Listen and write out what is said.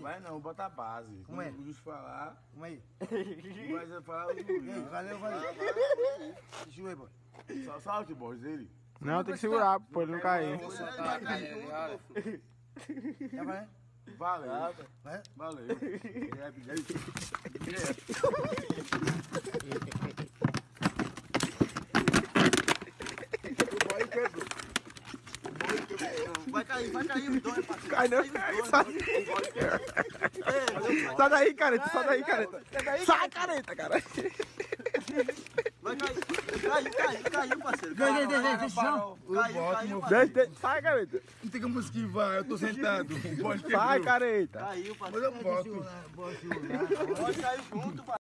Vai não, bota a base. Como é? Quando o Luiz falar, Vamos aí. vai falar o aí, Luiz. valeu, valeu. Deixa eu ver, boy. Só salte, boss, dele. Não, tem que segurar, pô, ele não cair. Vai, né? Valeu. Vai. Valeu. É, direto. Vai cair, vai cair os dois, parceiro. Cai não, sai. Sai daí, careta, sai daí, careta. Sai, careta, cara. Vai cair. Caiu, caiu, caiu, parceiro. Deixa, Caiu, deixa, deixa. Caiu, caiu, deixa, sai, careta. Não tem como esquivar, eu tô sentado. Sai, careta. Caiu, Mas parceiro. eu boto. Pode cair junto, parceiro.